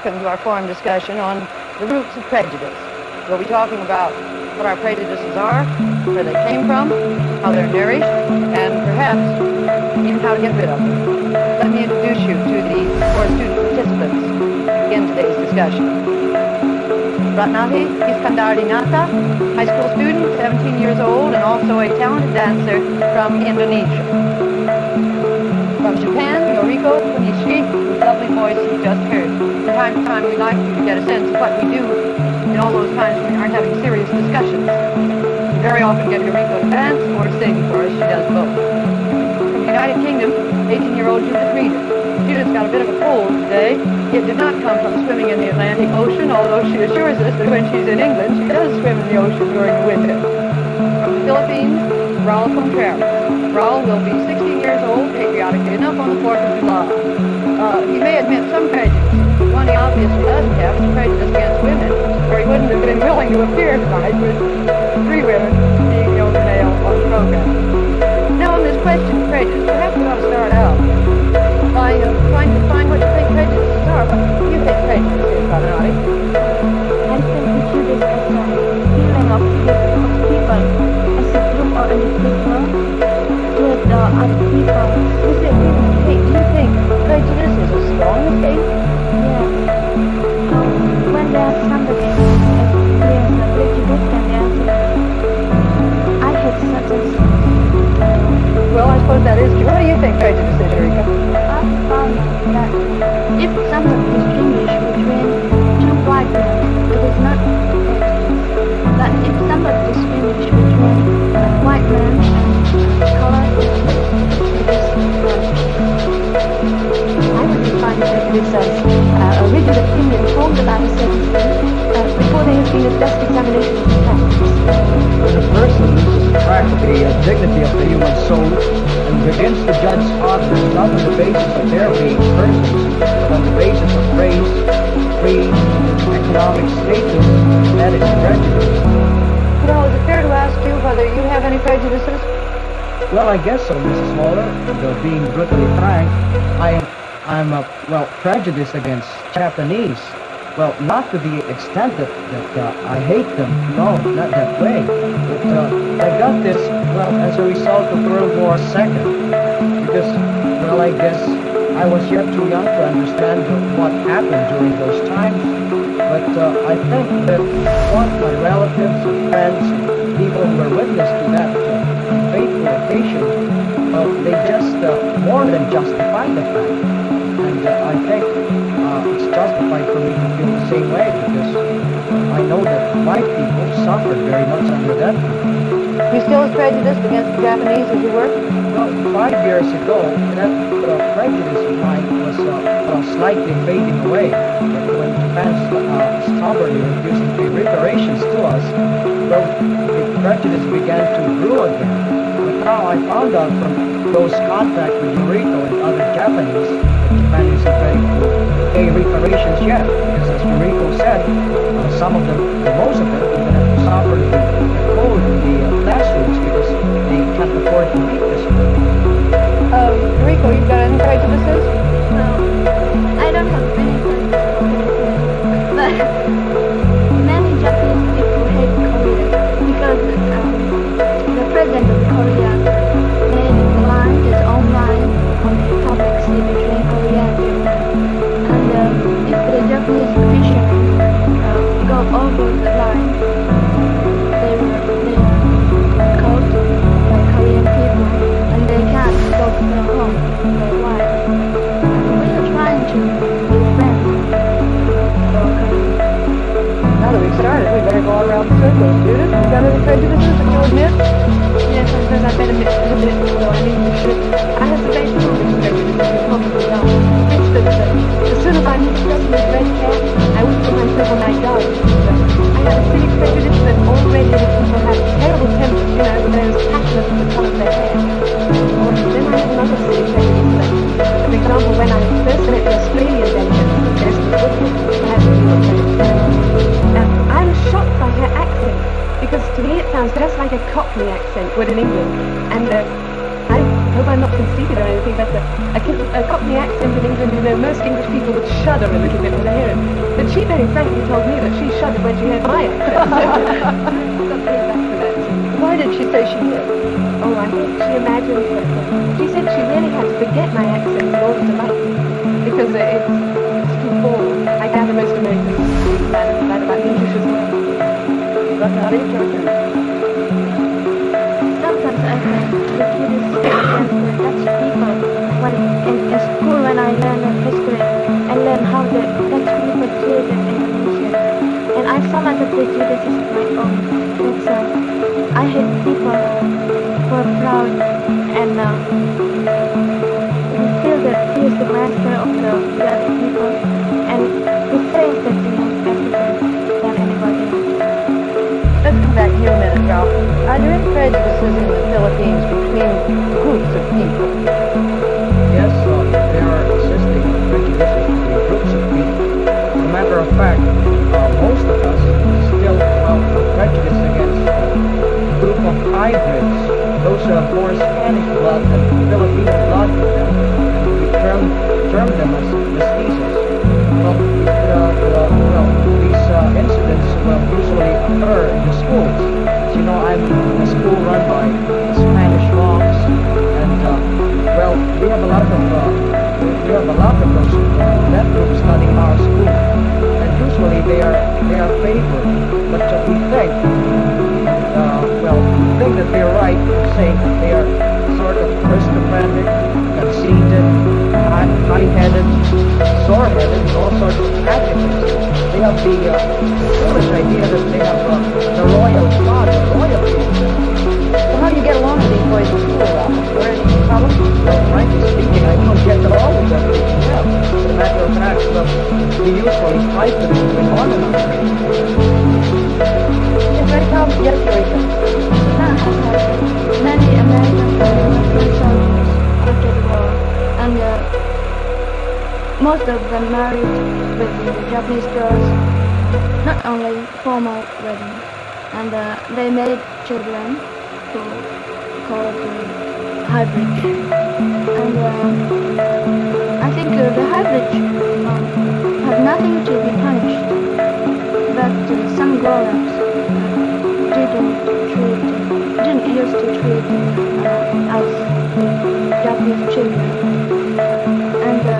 Welcome to our forum discussion on the roots of prejudice. We'll be talking about what our prejudices are, where they came from, how they're nourished, and perhaps even how to get rid of them. Let me introduce you to the four student participants in today's discussion. Ratnati Iskandardinata, high school student, 17 years old, and also a talented dancer from Indonesia. From Japan, Yoriko Kunishi, lovely voice you just heard. Time to time, we like you to get a sense of what we do in all those times we aren't having serious discussions. We very often get Yoriko to dance or sing for us. She does both. From the United Kingdom, 18-year-old Judith Reeder. Judith's got a bit of a cold today. It did not come from swimming in the Atlantic Ocean, although she assures us that when she's in England, she does swim in the ocean during the winter. From the Philippines, Raul Contreras. Raul will be 16 years old, patriotically enough, on the 4th of July. Uh, he may admit some prejudice. One he obviously doesn't have is prejudice against women, or he wouldn't have been willing to appear tonight with three women being the only male on the program. Now, on this question of prejudice, perhaps we ought to the uh, dignity of the human soul and begins to judge others not on the basis of their being persons, but on the basis of race, creed, economic status, that is prejudice. Well, is it fair to ask you whether you have any prejudices? Well, I guess so, Mrs. Waller. Though being brutally frank, I am, I'm, uh, well, prejudiced against Japanese. Well, not to the extent that, that uh, I hate them. No, not that way. But uh, I got this, well, as a result of World War II. Because, well, I guess I was yet too young to understand what happened during those times. But uh, I think that what my relatives and friends people who were witness to that uh, fateful occasion, they just uh, more than justify the fact. And uh, I think it's justified for me to feel the same way because I know that white people suffered very much under that. You still as prejudiced against the Japanese as you were? Well, five years ago, that uh, prejudice of mine was uh, uh, slightly fading away. But when Japan uh, stubbornly refused to pay reparations to us, well, the prejudice began to grow again. But now I found out from close contact with Noriko and other Japanese that Japan isn't ready to pay reparations yet. Because as Noriko said, uh, some of them, or most of them, even have to suffer the, the cold in the uh, classrooms because they can't afford to meet this. Um, Rico, you've got any prejudices? I for a. I have a silly prejudice that all red-headed people have terrible tempers, you know, when they're as passionate as the colour of their hair. Or then I have another silly prejudice that, for example, when I first met the Australian delegate, Desmond Whitney, I had to do. Now, I was shocked by her accent because to me it sounds just like a Cockney accent would in England. And uh, I hope I'm not conceited or anything, but uh, a, a Cockney accent in England, you know, most English people would shudder a little bit when they hear it. But she very frankly told me that she shuddered when she heard my accent. Why did she say she did? Oh, I think she imagined that. She said she really had to forget my accent in order to like me. Because uh, it's, it's too formal. I gather most Americans that, about English as well. But not when I learn the history, and learn how the Dutch people treated Indonesia. And I saw that they do this is my own. It's, uh, I hate people who are proud and uh, who feel that he is the master of the, the other people and who thinks that he knows everything than anybody. Let's come back here a minute, Ralph. Are there any prejudices in the Philippines between groups of people? Hybrids. Those who have more Spanish blood than Filipino blood. And we term, term them as mestizos. Well, uh, uh, well these uh, incidents will usually occur in the schools. As you know, I'm in a school run by Spanish monks, and uh, well, we have a lot of uh, we have a lot of those that group studying our school, and usually they are they are favored. But uh, we think, uh, well, we think that they're right in saying that they are sort of aristocratic, conceited, high- high-headed, sore-headed, and all sorts of adjectives. They have the uh, foolish idea that they have uh, the royal blood, the royalty. So how do you get along with these boys in school? Are there any problems? Well, frankly speaking, I don't get along with them. Yeah, as a matter of fact, well, we usually fight with them between one another. Is there any problems? Yes, Teresa. Most of them married with the Japanese girls, not only formal wedding, and uh, they made children who called uh, hybrid. And uh, I think uh, the hybrid um, have nothing to be punished, but uh, some grown-ups didn't treat, didn't used to treat uh, as Japanese children. And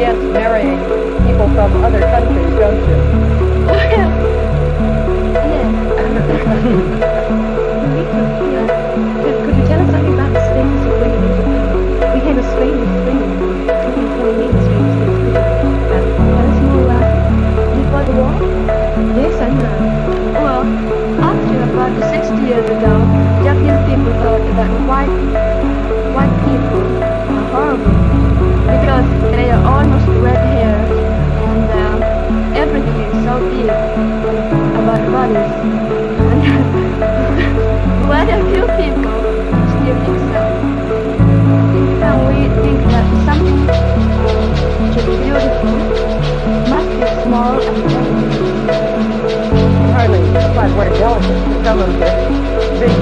against marrying people from other countries, don't you? Oh,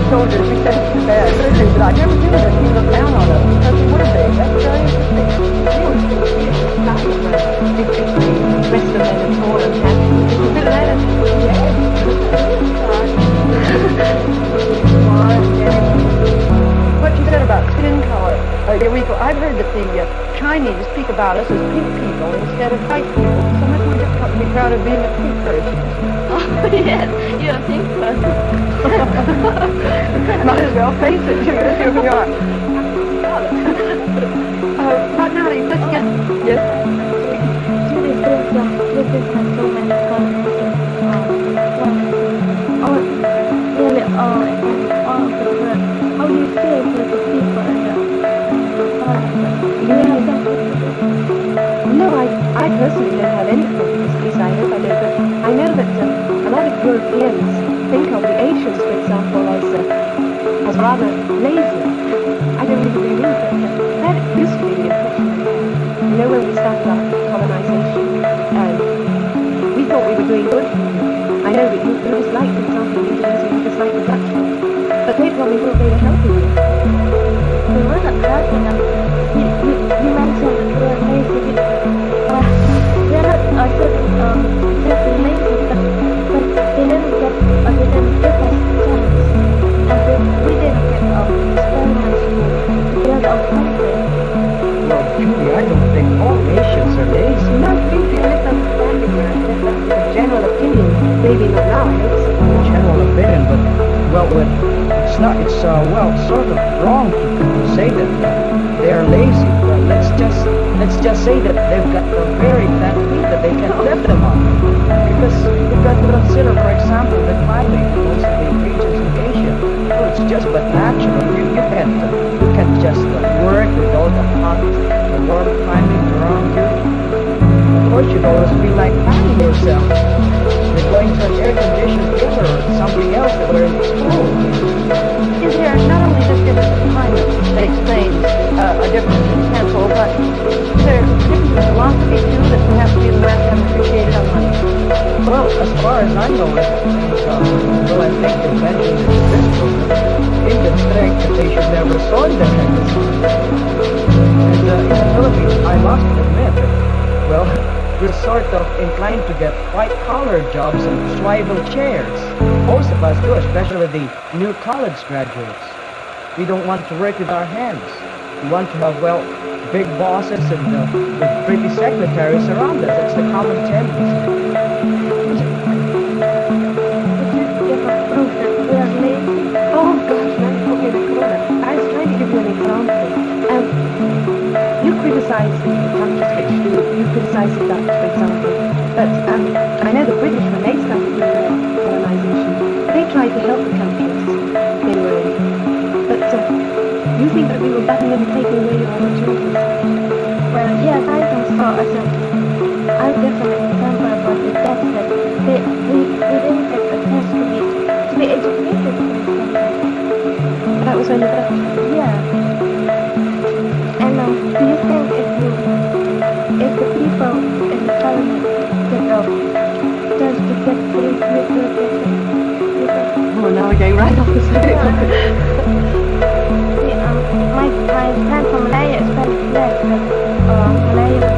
But I never he looked down on us because big. That's very interesting. What you said about skin color, I've heard that the uh, Chinese speak about us as pink people instead of white people. So much more difficult to be proud of being a pink person. Oh, yes, you don't think so. Might as well face it, you know, here we are. uh, Magnari, let's get... Yes? Oh, you see, it's like a people, I. Europeans think of the Asians, for example, as uh, as rather lazy. I don't really believe that. That used to be the impression You know, when we started our colonization, um, we thought we were doing good. I know that you, you dislike, for example, in Indonesia, you dislike the Dutch but they probably thought they were helping you. We wasn't helping them. You, mentioned we were lazy. We, uh, we're not uh, just, um, just say that they've got a very fat feet that they can lift them up. Because you've got consider, for example, climate in most of the regions in Asia. Well, it's just but natural. You can uh, you can just uh, work with all the hot, the warm climate around you. Of course, you'd always feel like fanning yourself. You're going to an air-conditioned theater or something else that we're in school. Is there not only this difference in climate that explains uh, a difference in tempo, but is there a difference in philosophy too that perhaps we in the West haven't appreciated on money? Well, as far as I know, it, uh, well, I think you mentioned in this program, Indians think that they should never soil their hands. And uh, in the Philippines, I must admit, well, we're sort of inclined to get white-collar jobs and swivel chairs. Most of us do, especially the new college graduates. We don't want to work with our hands. We want to have, well, big bosses and uh, pretty secretaries around us. That's the common tendency. The countries which do, you the Dutch, for example. But um, I know the British, when they started their colonization, they tried to help the countries they were in. But uh, you think that we were butting in and taking away your opportunities. Well, yes, I think so. As a, give an example about the Dutch that they, we, we didn't get a chance to be, to be educated. That was when the. Yeah. And um, do you think Oh, now we're getting right off the subject. See, um, my, my friend from Malaya is glad that uh, Malaya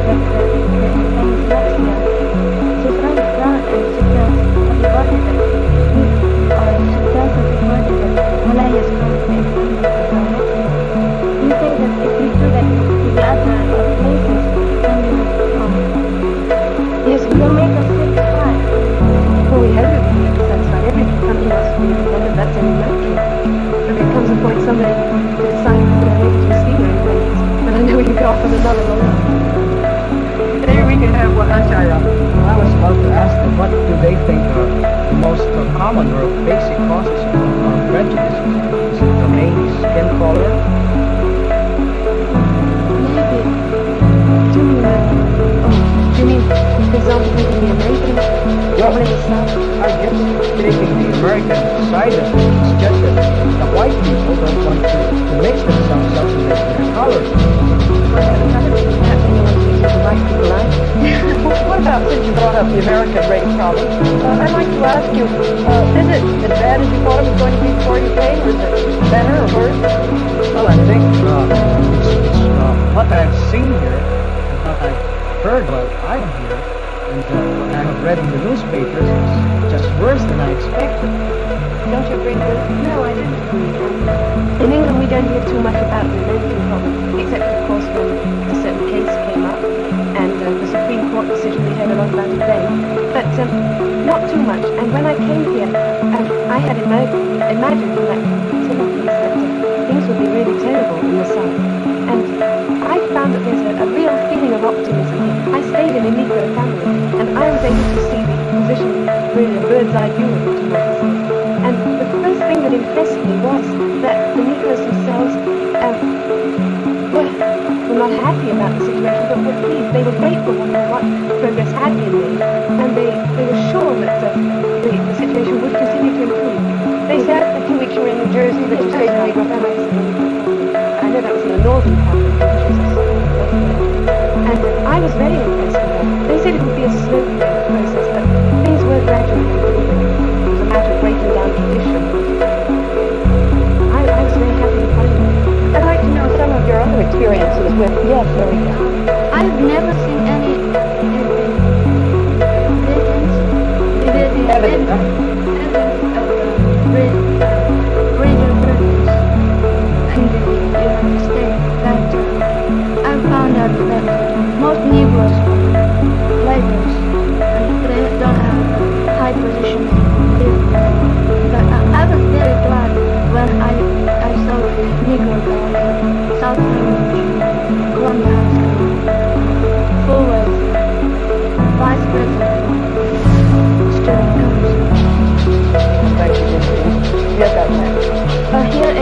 what do they think are the most common or basic causes of uh, prejudice? Is it the main skin color? Maybe. Do you mean? Oh, do you mean, for example, thinking the Americans? Well, Over in the South? I guess taking the American side of it, it's just that the white people don't want to, to mix themselves up their their colors. Well, I don't think perhaps anyone thinks the right people like. What about, since you brought up the American race problem, uh, I'd like to ask you, uh, is it as bad as you thought it was going to be before you came, or is it better or worse? Well, I think uh, uh, what I've seen here and what I've heard while I'm here and uh, what I have read in the newspapers is just worse than I expected. Don't you agree with? No, I don't in England, we don't hear too much about the American problem, except, of course, when a certain case came up, and uh, the Supreme Court decision, we heard a lot about it then. But um, not too much. And when I came here, um, I had ima- imagined from that Timothy's that uh, things would be really terrible in the South. And I found that there's a, a real feeling of optimism. I stayed in a Negro family, and I was able to see the position really a bird's eye view of it, was that the Negroes themselves um, were, were not happy about the situation, but were pleased. They were grateful for what progress had been made, and they, they were sure that uh, the, the situation would continue to improve. They said that the you were in New Jersey that you stayed in? I know that was in the northern part of Massachusetts. And I was very impressed with that. They said it would be a slow experiences with, yes, very. I've never seen any evidence, Evidence, evidence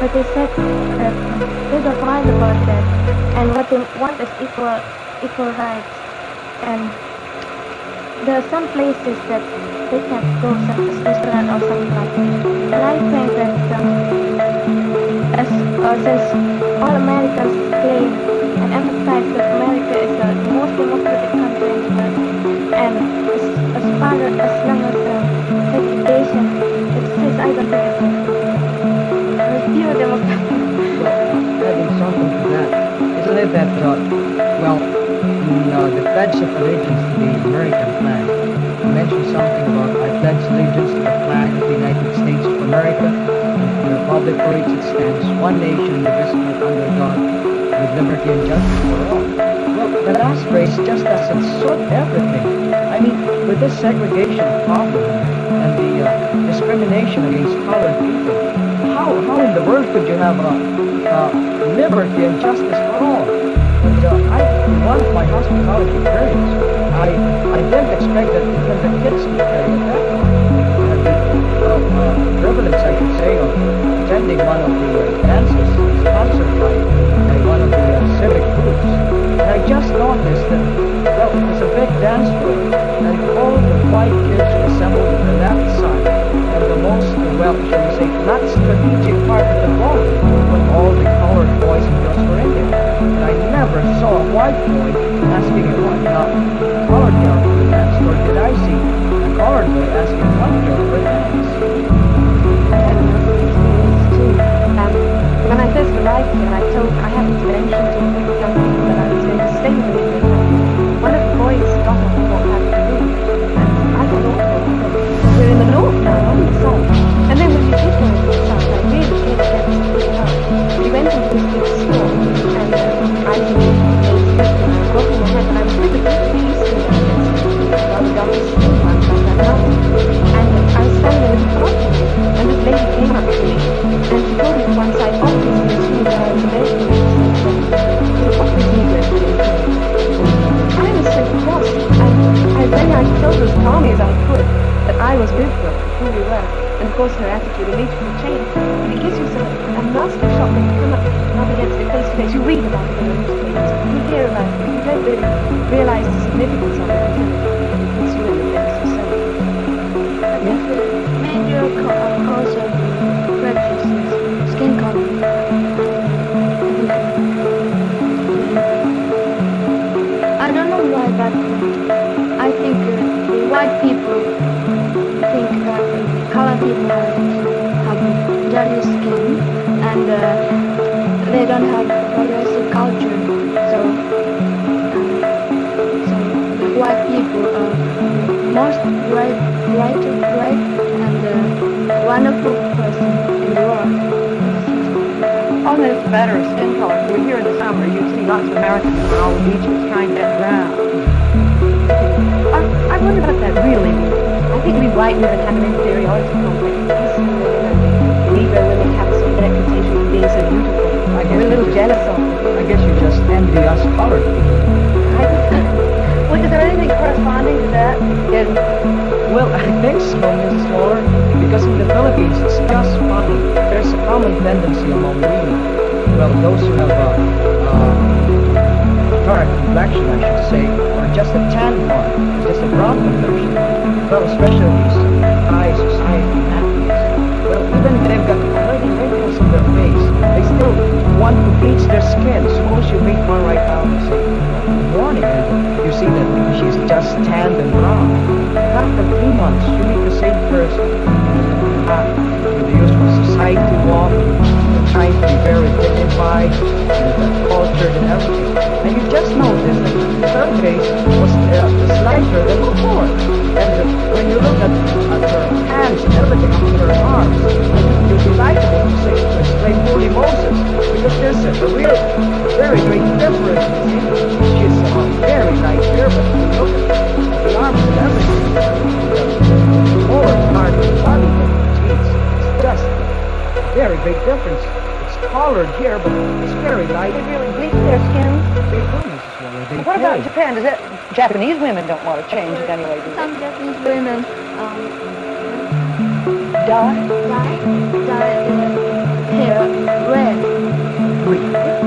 But they said that they don't mind about that, and what they want is equal equal rights. And there are some places that they can't go, such as restaurant or something like that. And I think that um, as uh, since all Americans claim and emphasize that America is the most democratic country in the world, and as, as far as, long as uh, segregation exists, I don't think it's pure democracy. something to that, isn't it that, uh, well, in uh, the of Allegiance to the American flag, mentioned something about I pledge allegiance to the flag of the United States of America and to the republic for which it stands, one nation, indivisible, under God, with liberty and justice for all. Well, the last phrase just doesn't sort everything. I mean, with this segregation problem and the uh, discrimination against colored people, how, how in the world could you have uh, uh, liberty and justice for all? And uh, I, in one of my hospitality periods, I, I didn't expect that even the kids would carry it that the uh, uh, privilege, I should say, of attending one of the uh, dances sponsored by, by one of the uh, civic groups. And I just noticed that, well, it was a big dance floor, and all the white kids assembled on the and the most, well, shall we say, not strategic part of the ballroom, when all the colored boys and girls were in. And I never saw a white boy asking a white, uh, colored girl to dance, nor did I see a colored boy asking a white girl to dance. Had experience too. Um, when I first arrived here, I told I happened course her attitude immediately changed. And it gives you some, a nasty shock when you come up, up against it face to face. You read about it in the newspapers, you hear about it, you don't really realize the significance of it and uh, they don't have progressive culture. So, um, so white people are most bright, bright, bright and uh, wonderful person in the world. On this matter of skin color, you were here in the summer, you'd see lots of Americans on all the beaches trying to get drowned. I, I wonder what that really means. I think we white women have an inferiority complex. Negro women have some reputation for being so beautiful. I guess We're a little jealous of them. I guess you just envy us colored people. Well, is there anything corresponding to that in Well, I think so, Mrs. Waller, because in the Philippines it's just funny. There's a common tendency among women, well, those who have a uh, dark complexion, I should say, or just a tan one, just a brown complexion. Well, especially just tanned and brown. After three months, you meet the same person. With the usual society walk, trying to be very dignified, and cultured and everything. And you just notice that her face was uh, slighter than before. And uh, when you look at, at her hands and everything on her arms, be likable to say explain Holy Moses, because there's a, real, very great difference. She's very light here, but look at the arms and everything, the lower part of the body, it's just a very big difference. It's colored here, but it's very light. they really bleach their skin? They do. Waller. What about. Japan? Does that Japanese women don't want to change it anyway, do? Some Japanese women um, Dye? dye dye hair red. Uh,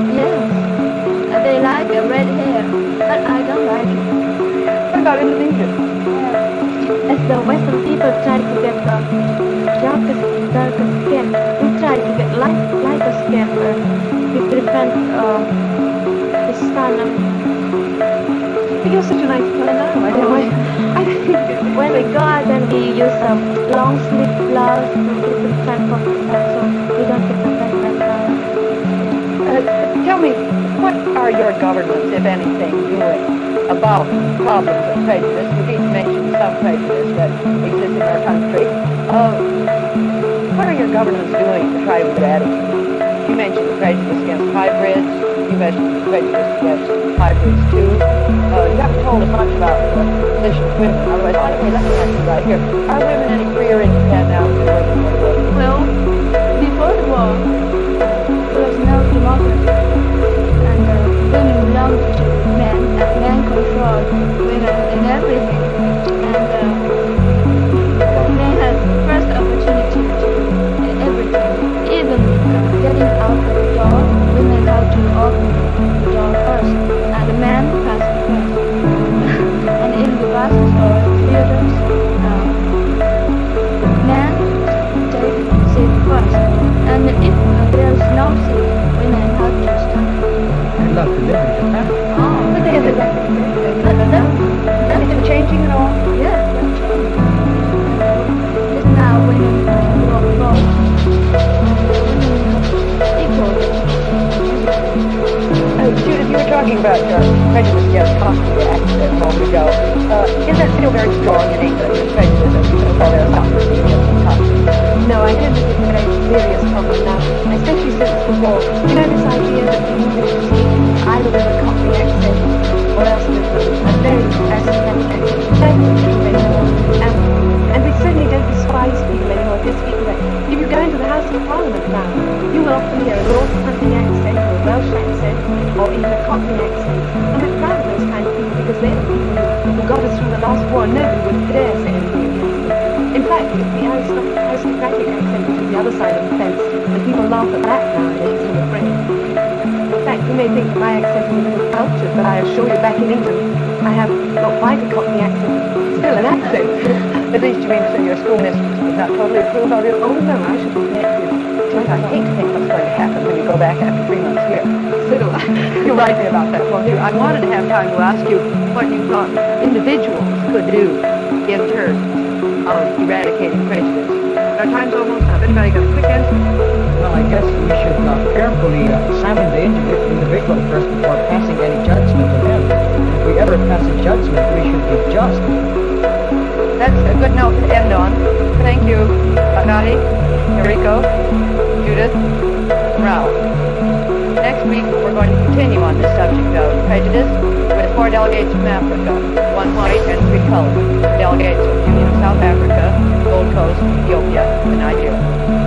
like a red hair, but I don't like it. What about Indonesia? As the Western people try to get the darker, darker skin, we try to get light, lighter skin uh, with different uh, the sun. But you're such a nice now. I don't know. I think When we go out and we use some long sleeve blouse with different of the sun, so we don't get the red red color. Uh, tell me, what are your governments, if anything, doing about problems of prejudice? You've each mentioned some prejudice that exists in our country. Uh, what are your governments doing to try to eradicate? You mentioned prejudice against hybrids. You mentioned prejudice against hybrids too. Uh, you haven't told us much about the position of women. Otherwise, anyway, let me ask you right here: Are women any freer in Japan now? Well, door first, you will often hear a Northampton accent or a Welsh accent or even a Cockney accent. And we're proud those kind of people because they're the people who, got us through the last war. Nobody would dare say anything against. In fact, the aristoc- aristocratic accent is the other side of the fence, and people laugh at that nowadays, I'm afraid. In fact, you may think that my accent is a little cultured, but I assure you back in England, I have not quite a Cockney accent, still an accent. At least you mean to say your school mistress would not probably approve of it? oh no, I should I hate to think what's going to happen when you go back after three months here. So do I. You'll write me about that, won't you? I wanted to have time to ask you what you thought individuals could do in terms of eradicating prejudice. Our time's almost up. Anybody got a quick answer? Well, I guess we should uh, carefully examine the individual first before passing any judgment on him. If we ever pass a judgment, we should be just. That's a good note to end on. Thank you, Agati, Enrico, Judith, Ralph. Next week, we're going to continue on this subject of prejudice with four delegates from Africa, one white and three colored. Delegates from Union of South Africa, Gold Coast, Ethiopia, and Nigeria.